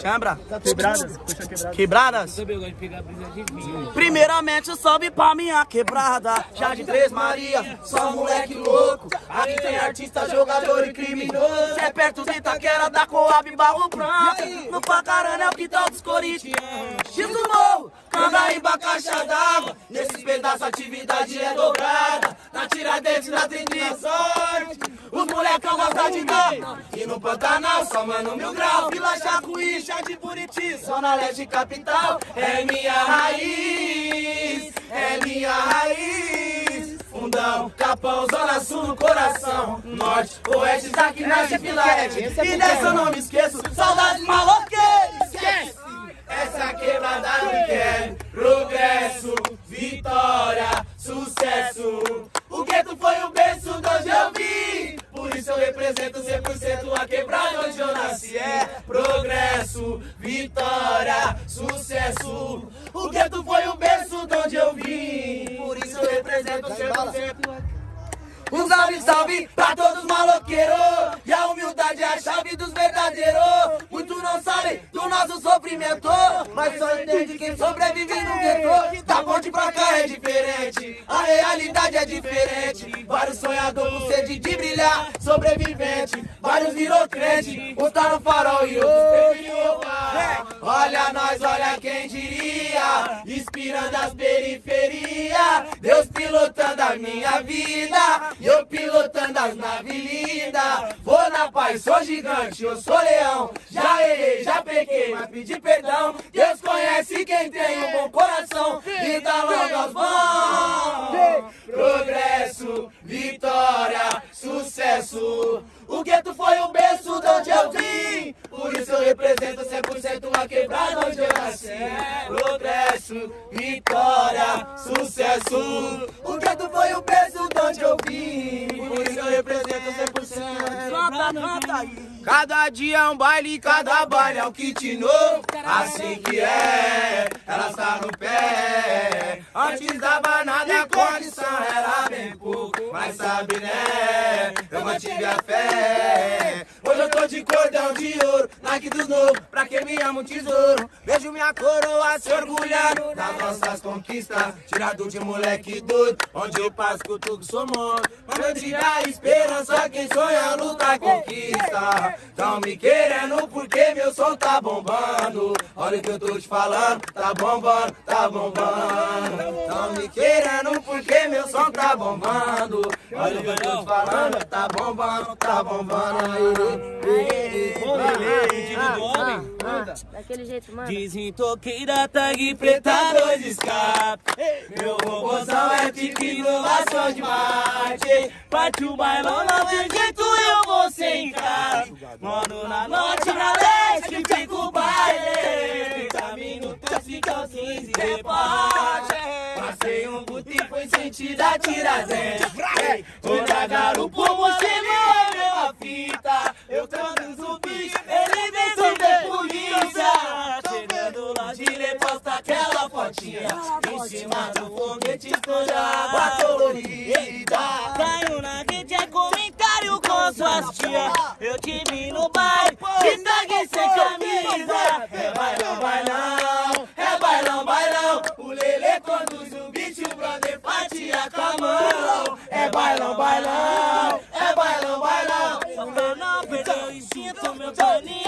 Chambra. Quebradas. Quebradas. Primeiramente salve pra minha quebrada. Já de Três Maria, só moleque louco. Aqui tem artista, jogador e criminoso. É perto de Itaquera, da Coab, Barro Branco. No Pacarana é o quintal dos corintianos. X do Morro, Candaíba, caixa d'água. Nesses pedaços a atividade é dobrada. Na Tiradentes, na Trinidade Sorte. Os molecão gostam de dar. E no Pantanal, só mano mil grau. Vila Jacuí, chá de Buriti, Zona Leste Capital. É minha raiz, é minha raiz. Fundão, Capão, Zona Sul no coração. Norte, Oeste, aqui nasce Vila Ed. E dessa eu não me esqueço. Saudade maloqueira, esquece. Essa quebrada me quer progresso, vitória, sucesso. O gueto foi o berço de onde eu vim. Isso eu represento 100% a quebrada onde eu nasci. É progresso, vitória, sucesso. O gueto foi o berço de onde eu vim. Por isso eu represento 100% um salve, salve pra todos maloqueiros E a humildade é a chave dos verdadeiros Muitos não sabem do nosso sofrimento Mas só entende quem sobrevive no gueto. Da ponte pra cá é diferente. A realidade é diferente. Vários sonhadores com sede de brilhar. Sobrevivente, vários virou crente. Uns tá no farol e outros roubar Olha nós, olha quem diria Inspirando as periferias Deus pilotando a minha vida e eu pilotando as naves lindas Vou na paz, sou gigante, eu sou leão. Já errei, já pequei, mas pedi perdão. Deus conhece quem tem um bom coração Vida longa aos bons Cada dia é um baile, cada baile é um kit novo. Assim que é, ela está no pé Antes da banada a condição era bem pouco Mas sabe né, eu mantive a fé. Hoje eu tô de cordão de ouro, Nike dos novos Pra quem me ama um tesouro. Vejo minha coroa se orgulhando Das nossas conquistas. Tirado de moleque doido Onde eu passo cutuco sou morto. Mas eu tive a esperança Quem sonha luta conquista. Tão me querendo porque meu som tá bombando. Olha o que eu tô te falando Tá bombando, tá bombando. Tão me querendo porque meu som tá bombando. Olha o que eu tô te falando Tá bombando, tá bombando aí. Daquele jeito, mano. Desintoqueira, tag preta, dois escape Meu robôzão é tipo inovação de Marte Parte o bailão, não tem jeito, eu vou sem encaixo Mano, na norte, na leste, fica o baile 30 minutos, ficam 15 reparte Passei um boot e foi sentido a tiradentes Toda garupa, Money.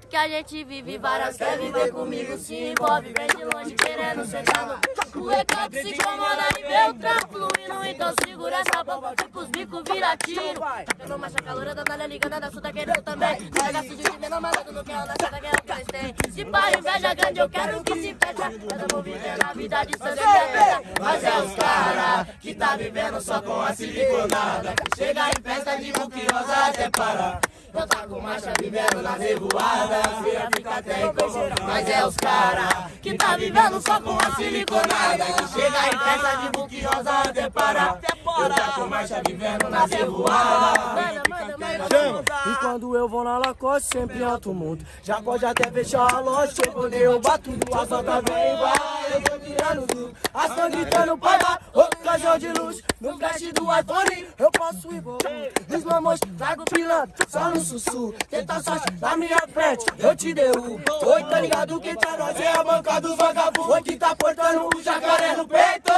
Jeito que a gente vive, várias quer viver comigo, se envolve, vem de longe querendo sentar O recato se incomoda e vê o trampo fluindo, então segura essa bomba, que pros bicos vira tiro. Tá pegando marcha calora, da nalha ligando, da sul tá querendo também. Pega sujo de menor malandro, não quer na chata, quer o que eles têm. Se pá, inveja grande, eu quero que se fecha. Eu vou viver a vida de é Mas é os cara que tá vivendo só com a siliconada. Chega em festa de buquiosa até parar. Eu com marcha vivendo nas revoadas. Filha fica até incomodada Mas é os cara que tá vivendo só com a siliconada Que chega em festa de buquiosa até parar fora. Eu com marcha vivendo na. Chama. E quando eu vou na Lacoste, sempre alto muito. Já pode até fechar a loja, sem poder derrubar tudo. A solta vem vai, eu tô tirando tudo. As tão gritando paga, ocasião de luz. No flash do iPhone, eu posso ir voltar. Os mamões, trago pilantra, só no sussurro. Tenta sorte na minha frente, eu te derrubo. Oi, tá ligado que tá nós é a banca dos vagabundos. Oi, que tá portando o jacaré no peito.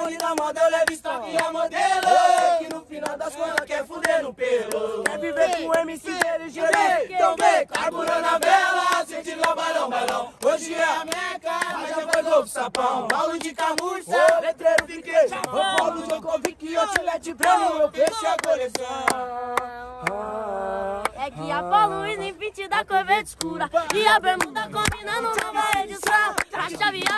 iPhone na moda, eu levo estoque e a modelo. Eu sei que no final das contas quer fuder no pelo. Quer viver com MC inteligente? Então vem, carburando a vela, sente lá balão, balão. Hoje é a meca, mas já foi pro sapão. Paulo de camurça, letreiro de queijo. Ô Paulo Djokovic, eu te lete prêmio, eu fechei a coleção. É que a Paulo em 20 da cor verde escura E a bermuda combinando nova edição eu vou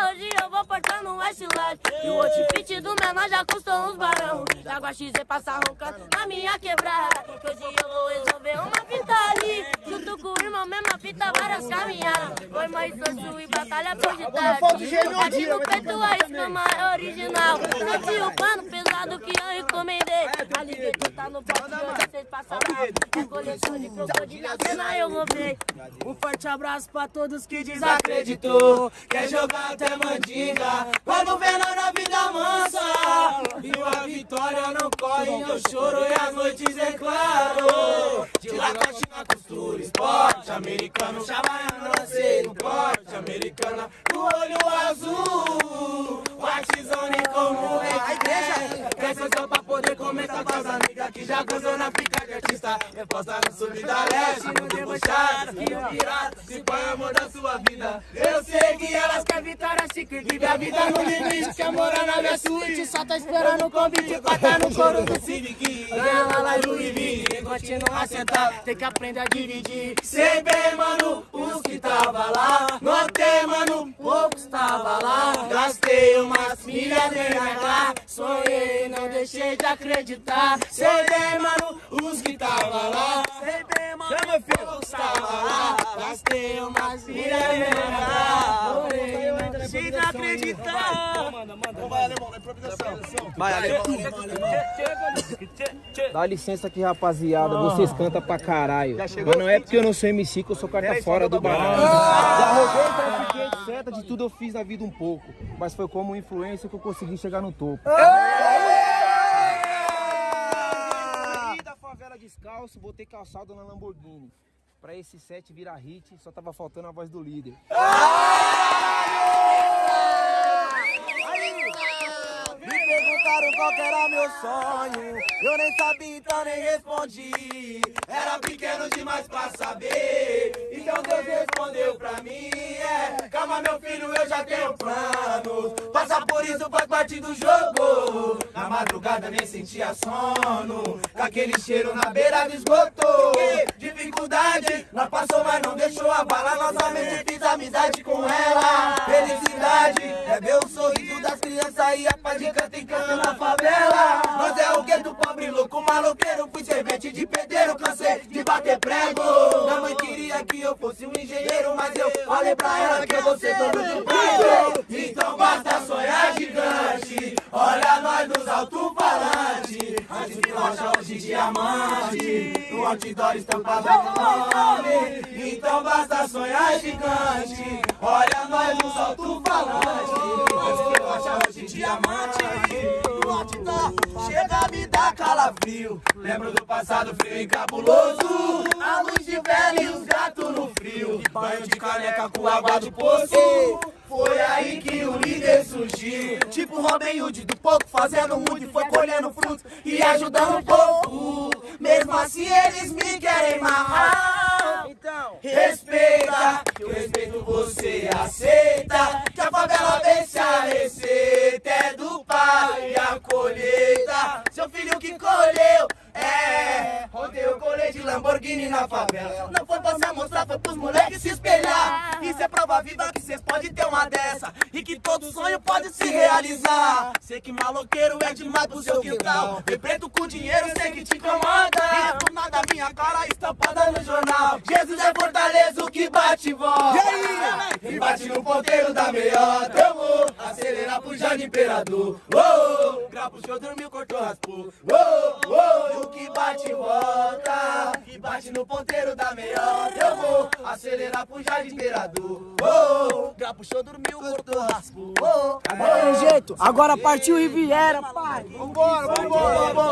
E o outfit do menor já custou uns barão. Jaguar XZ passa roncando na minha quebrada. Que hoje eu vou resolver uma fita ali. Junto com o irmão, mesma fita, várias caminhadas. Foi mais torço e batalha por de dia, no peito a escama é original. O pano Ligueta tá no que hoje vocês passaram É coleção de crocodilo, cena eu roubei Um forte abraço pra todos que desacreditou. Quer jogar até mandinga, quando vê nós na vida mansa. E a vitória não corre, eu choro e as noites é debochado, que o pirata se põe amor da sua vida. Eu sei que elas querem vitória chique, vive a vida no limite. Quer morar na minha suíte, só tá esperando o convite pra tá no coro do Civic. Ganha lá lá Louis V, e continua sentado, tem que aprender a dividir. Sei bem, mano, os que tava lá, notei, mano, poucos tava lá. Gastei umas milhas de RH, sonhei, não deixei de acreditar. Sei bem, mano, os que tava lá, Gastei de RH, sonhei, não deixei de acreditar. Vai, alemão, na improvisação. Vai, alemão. Dá licença aqui, rapaziada. Vocês cantam pra caralho. Mas não é porque eu não sou MC que eu sou carta fora do baralho. Já roubei, trafiquei, etc. De tudo eu fiz na vida um pouco. Mas foi como influência que eu consegui chegar no topo. Saí da favela descalço, botei calçado na Lamborghini. Pra esse set virar hit, só tava faltando a voz do líder. Me perguntaram qual era meu sonho. Eu nem sabia, então nem respondi. Era pequeno demais pra saber. Então Deus respondeu pra mim é, Calma meu filho, eu já tenho planos. Passar por isso faz parte do jogo. Na madrugada nem sentia sono. Com aquele cheiro na beira do esgoto Dificuldade, nós passou mas não deixou abalar Nossa mente fiz amizade com ela. Felicidade, é ver o sorriso das crianças e a paz de canto em canto na favela. Nós é o gueto pobre, louco, maloqueiro? Fui servente de pedreiro, cansei de bater prego. Minha mãe queria que eu fosse um engenheiro Mas eu falei pra ela que eu vou ser dono de bairro Então De rocha, hoje diamante. No outdoor estampado no nome. Então basta sonhar gigante. Olha nós nos alto-falantes Antes de rocha, hoje diamante. Chega a me dar calafrio. Lembro do passado frio e cabuloso. A luz de vela e os gatos no frio. Banho de caneca com água do poço foi aí que o líder surgiu. Tipo Robin Hood do pouco Fazendo muito foi colhendo frutos E ajudando o povo. Mesmo assim eles me querem mal Então. Respeita podem ter uma dessa E que todo sonho pode se realizar Sei que maloqueiro é demais pro seu quintal Ver preto com dinheiro sei que te incomoda E do nada minha cara está chapada no jornal. Jesus é fortaleza, o que bate e volta. E bate no ponteiro da meiota. Eu vou acelerar pro Jardim Imperador. Oh, grau puxou, dormiu, cortou, raspou. Oh, oh, o que bate e volta. E bate no ponteiro da meiota. Eu vou acelerar pro Jardim Imperador. Oh, grau puxou, dormiu, cortou, raspou. Oh, Agora tem jeito. Agora partiu Riviera, pai. Vambora, vambora, vambora.